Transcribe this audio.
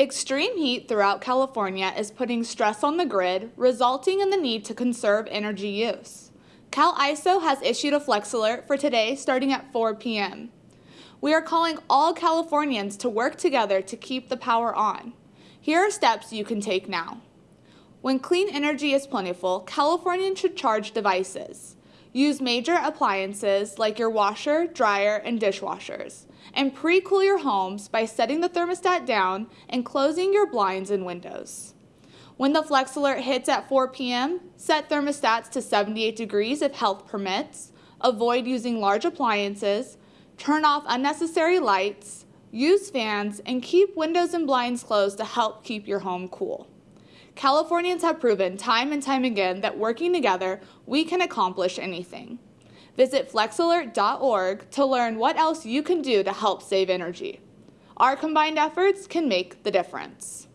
Extreme heat throughout California is putting stress on the grid, resulting in the need to conserve energy use. CalISO has issued a flex alert for today starting at 4 p.m. We are calling all Californians to work together to keep the power on. Here are steps you can take now. When clean energy is plentiful, Californians should charge devices. Use major appliances like your washer, dryer, and dishwashers. And pre-cool your homes by setting the thermostat down and closing your blinds and windows. When the flex alert hits at 4 p.m., set thermostats to 78 degrees if health permits, avoid using large appliances, turn off unnecessary lights, use fans, and keep windows and blinds closed to help keep your home cool. Californians have proven time and time again that working together, we can accomplish anything. Visit flexalert.org to learn what else you can do to help save energy. Our combined efforts can make the difference.